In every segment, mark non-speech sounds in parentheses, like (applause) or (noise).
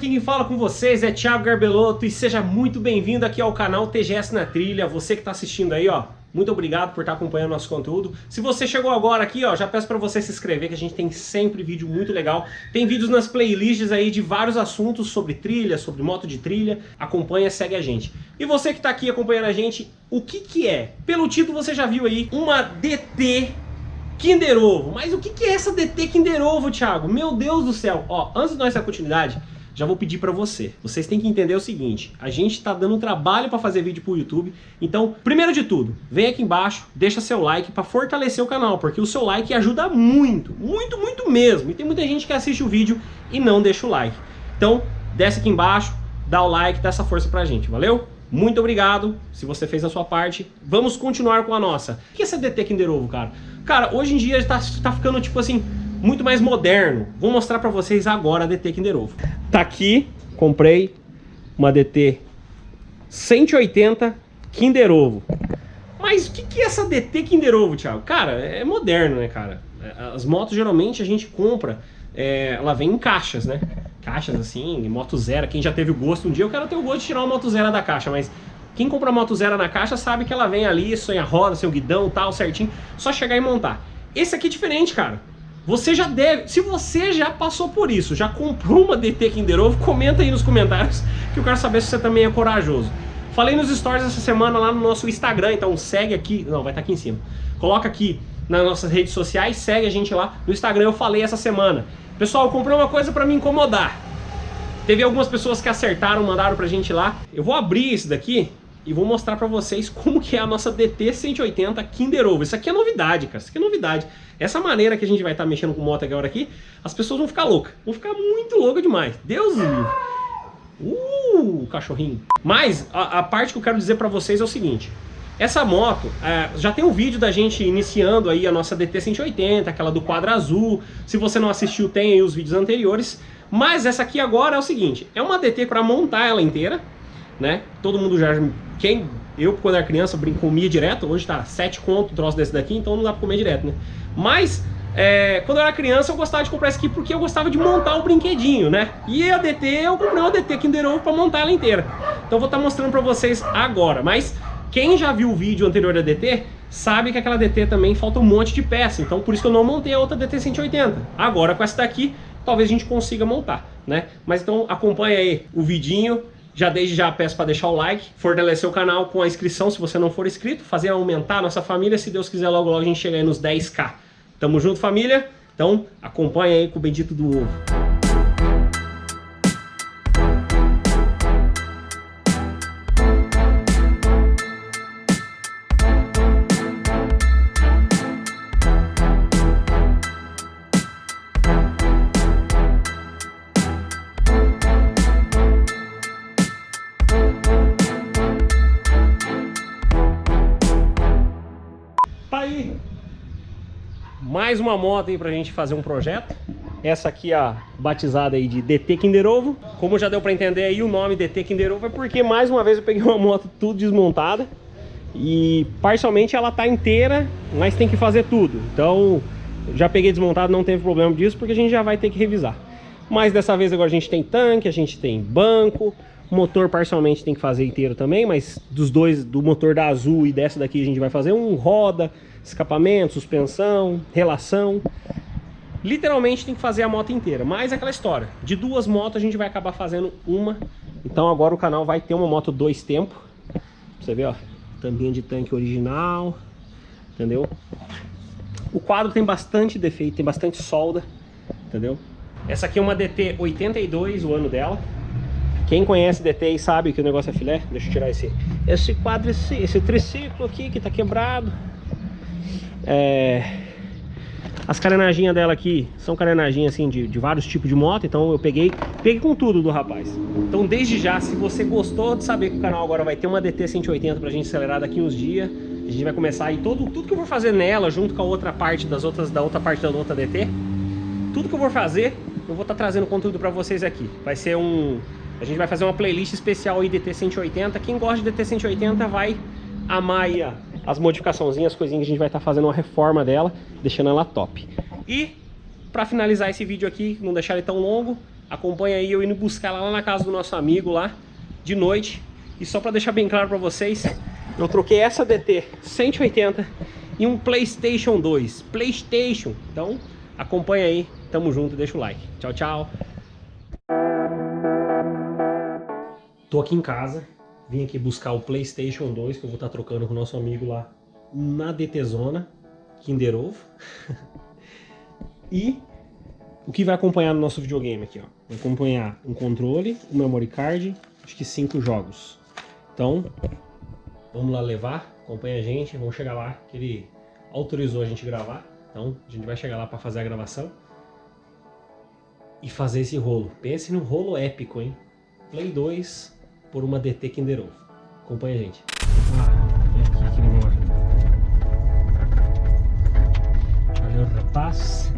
aqui quem fala com vocês é Thiago Garbelotto e seja muito bem-vindo aqui ao canal TGS na Trilha. Você que está assistindo aí, ó, muito obrigado por estar acompanhando nosso conteúdo. Se você chegou agora aqui, ó, já peço para você se inscrever, que a gente tem sempre vídeo muito legal. Tem vídeos nas playlists aí de vários assuntos sobre trilha, sobre moto de trilha. Acompanha, segue a gente. E você que está aqui acompanhando a gente, o que que é? Pelo título você já viu aí, uma DT Kinder Ovo. Mas o que, que é essa DT Kinder Ovo, Thiago? Meu Deus do céu. Ó, antes de nós dar continuidade, já vou pedir para você. Vocês têm que entender o seguinte, a gente está dando um trabalho para fazer vídeo para o YouTube, então, primeiro de tudo, vem aqui embaixo, deixa seu like para fortalecer o canal, porque o seu like ajuda muito, muito, muito mesmo. E tem muita gente que assiste o vídeo e não deixa o like. Então, desce aqui embaixo, dá o like, dá essa força pra gente, valeu? Muito obrigado se você fez a sua parte. Vamos continuar com a nossa. O que é essa DT Kinder Ovo, cara? Cara, hoje em dia tá, tá ficando tipo assim, muito mais moderno. Vou mostrar pra vocês agora a DT Kinder Ovo. Tá aqui, comprei uma DT 180 Kinder Ovo. Mas o que, que é essa DT Kinder Ovo, Thiago? Cara, é moderno, né, cara? As motos geralmente a gente compra, é, ela vem em caixas, né? Caixas assim, moto zero. Quem já teve o gosto um dia, eu quero ter o gosto de tirar uma moto zero da caixa, mas quem compra moto zero na caixa sabe que ela vem ali, sem a roda, sem o guidão tal, certinho, só chegar e montar. Esse aqui é diferente, cara. Você já deve, se você já passou por isso, já comprou uma DT Kinder Ovo, comenta aí nos comentários que eu quero saber se você também é corajoso. Falei nos stories essa semana lá no nosso Instagram, então segue aqui, não, vai estar tá aqui em cima. Coloca aqui nas nossas redes sociais, segue a gente lá. No Instagram eu falei essa semana. Pessoal, eu comprei uma coisa para me incomodar. Teve algumas pessoas que acertaram, mandaram pra gente lá. Eu vou abrir esse daqui e vou mostrar pra vocês como que é a nossa DT 180 Kinder Ovo. Isso aqui é novidade, cara, isso aqui é novidade. Essa maneira que a gente vai estar tá mexendo com moto agora aqui, as pessoas vão ficar loucas, vão ficar muito loucas demais. Deus livre. Uh, cachorrinho. Mas a, a, parte que eu quero dizer pra vocês é o seguinte. Essa moto, é, já tem um vídeo da gente iniciando aí a nossa DT 180, aquela do quadro azul. Se você não assistiu, tem aí os vídeos anteriores. Mas essa aqui agora é o seguinte, é uma DT para montar ela inteira, né? Todo mundo já quem eu, quando era criança, comia direto, hoje tá 7 conto o troço desse daqui, então não dá pra comer direto, né? Mas, é, quando eu era criança, eu gostava de comprar esse aqui porque eu gostava de montar o brinquedinho, né? E a DT, eu comprei uma DT Kinder Ovo pra montar ela inteira. Então vou estar tá mostrando pra vocês agora. Mas, quem já viu o vídeo anterior da DT, sabe que aquela DT também falta um monte de peça. Então, por isso que eu não montei a outra DT 180. Agora, com essa daqui, talvez a gente consiga montar, né? Mas então, acompanha aí o vidinho já desde já peço para deixar o like, fortalecer o canal com a inscrição se você não for inscrito, fazer aumentar a nossa família, se Deus quiser logo logo a gente chegar aí nos 10k. Tamo junto família? Então acompanha aí com o bendito do ovo. Mais uma moto aí pra gente fazer um projeto. Essa aqui, a batizada aí de DT Kinder Ovo. Como já deu pra entender aí, o nome DT Kinder Ovo é porque, mais uma vez, eu peguei uma moto tudo desmontada. E, parcialmente, ela tá inteira, mas tem que fazer tudo. Então, já peguei desmontado, não teve problema disso, porque a gente já vai ter que revisar. Mas dessa vez agora a gente tem tanque, a gente tem banco, motor parcialmente tem que fazer inteiro também, mas dos dois, do motor da Azul e dessa daqui a gente vai fazer um roda, escapamento, suspensão, relação. Literalmente tem que fazer a moto inteira, mas é aquela história, de duas motos a gente vai acabar fazendo uma. Então agora o canal vai ter uma moto dois tempos. Você vê, ó, tampinha de tanque original, entendeu? O quadro tem bastante defeito, tem bastante solda, entendeu? Essa aqui é uma DT 82, o ano dela. Quem conhece DT e sabe que o negócio é filé, deixa eu tirar esse, esse quadro, esse, esse triciclo aqui que tá quebrado. É... As carenaginhas dela aqui são carenaginhas assim de, de, vários tipos de moto, então eu peguei, peguei com tudo do rapaz. Então desde já, se você gostou de saber que o canal agora vai ter uma DT 180 pra gente acelerar daqui uns dias, a gente vai começar aí todo, tudo que eu vou fazer nela, junto com a outra parte das outras, da outra parte da outra DT, tudo que eu vou fazer, eu vou estar tá trazendo conteúdo pra vocês aqui. Vai ser um... A gente vai fazer uma playlist especial aí DT 180, quem gosta de DT 180 vai amar aí as modificaçõezinhas, as coisinhas que a gente vai estar tá fazendo uma reforma dela, deixando ela top. E, para finalizar esse vídeo aqui, não deixar ele tão longo, acompanha aí eu indo buscar lá na casa do nosso amigo lá, de noite. E só para deixar bem claro para vocês, eu troquei essa DT 180 e um Playstation 2. Playstation. Então, acompanha aí. Tamo junto, deixa o like. Tchau, tchau. Tô aqui em casa. Vim aqui buscar o Playstation 2, que eu vou estar tá trocando com o nosso amigo lá na DT Zona, Kinder Ovo. (laughs) e o que vai acompanhar no nosso videogame aqui, ó. Vai acompanhar um controle, um memory card, acho que cinco jogos. Então, vamos lá levar, acompanha a gente, vamos chegar lá, que ele autorizou a gente gravar. Então, a gente vai chegar lá para fazer a gravação e fazer esse rolo. Pense num rolo épico, hein? Play 2 por uma DT Kinder Ovo. Acompanha a gente. Ah, aqui que demora. Valeu, rapaz.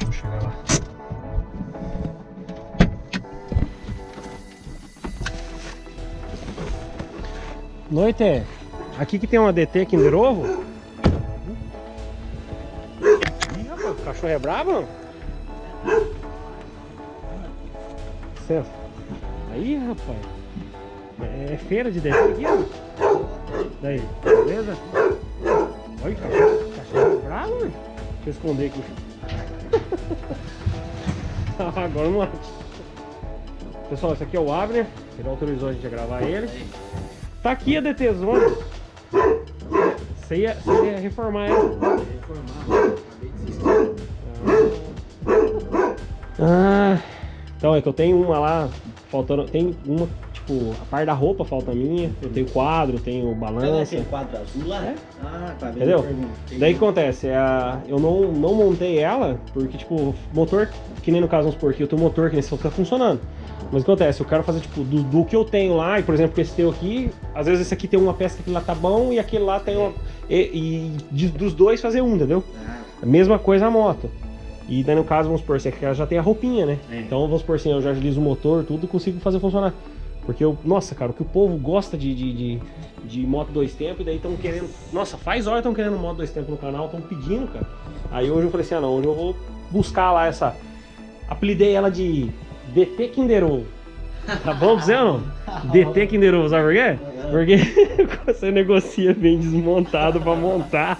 Vamos chegar lá. Noite, aqui que tem uma DT Kinder Ovo. Ih, rapaz, o cachorro é bravo? Licença. Aí, rapaz. É feira de DT aqui, ó. Daí, beleza? Olha, cachorro, cachorro é bravo, velho. Deixa eu esconder aqui. (laughs) Agora não acho. Pessoal, esse aqui é o Abner. Ele autorizou a gente a gravar ele. Tá aqui a DT Zone. Você ia, você ia reformar ela. Reformar, Ah, então é que eu tenho uma lá, faltando. Tem uma, tipo, a parte da roupa falta a minha. Eu tenho quadro, tenho balança. Tem quadro azul lá? É? Ah, tá. Entendeu? Daí o que acontece? É a, eu não, não montei ela, porque, tipo, motor, que nem no caso, vamos supor aqui, eu tenho um motor que nesse tá funcionando. Mas o que acontece? Eu quero fazer, tipo, do, do, que eu tenho lá, e por exemplo, esse teu aqui, às vezes esse aqui tem uma peça que lá tá bom e aquele lá tem uma. E, e de, dos dois fazer um, entendeu? Ah. A mesma coisa a moto. E daí no caso, vamos supor, você já tem a roupinha, né? É. Então vamos supor assim, eu já agilizo o motor, tudo, consigo fazer funcionar. Porque eu, nossa, cara, o que o povo gosta de, de, de, de moto dois tempos, e daí estão querendo. Nossa, faz hora estão querendo moto dois tempos no canal, estão pedindo, cara. Aí hoje eu falei assim, ah não, hoje eu vou buscar lá essa. Apelidei ela de DT Kinder Ovo. Tá bom pra você ou não? (laughs) DT Kinder Ovo, sabe por quê? Porque (laughs) você negocia bem desmontado pra montar.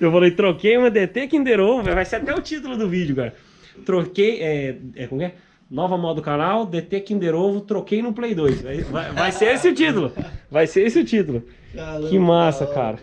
Eu falei, troquei uma DT Kinder Ovo, vai ser até o título do vídeo, cara. Troquei, é, é como é? Nova moda do canal, DT Kinder Ovo, troquei no Play 2. Vai, vai, vai ser esse o título. Vai ser esse o título. Caramba, que massa, cara.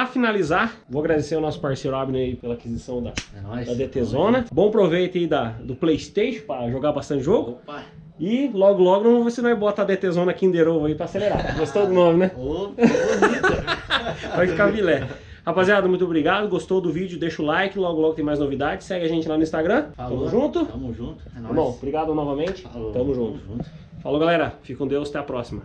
Para finalizar, vou agradecer ao nosso parceiro Abner aí pela aquisição da, é da DT Zona. Bom proveito aí da, do Playstation para jogar bastante jogo. Opa. E logo, logo, vamos ver se nós bota a DT Zona Kinder Ovo aí para acelerar. (laughs) Gostou do nome, né? Ô, (laughs) Vai ficar vilé. Rapaziada, muito obrigado. Gostou do vídeo? Deixa o like. Logo, logo tem mais novidades. Segue a gente lá no Instagram. Falou. Tamo junto. Tamo junto. É nóis. Tá bom, obrigado novamente. Falou. Tamo junto. Tamo junto. Falou, galera. Fique com Deus. Até a próxima.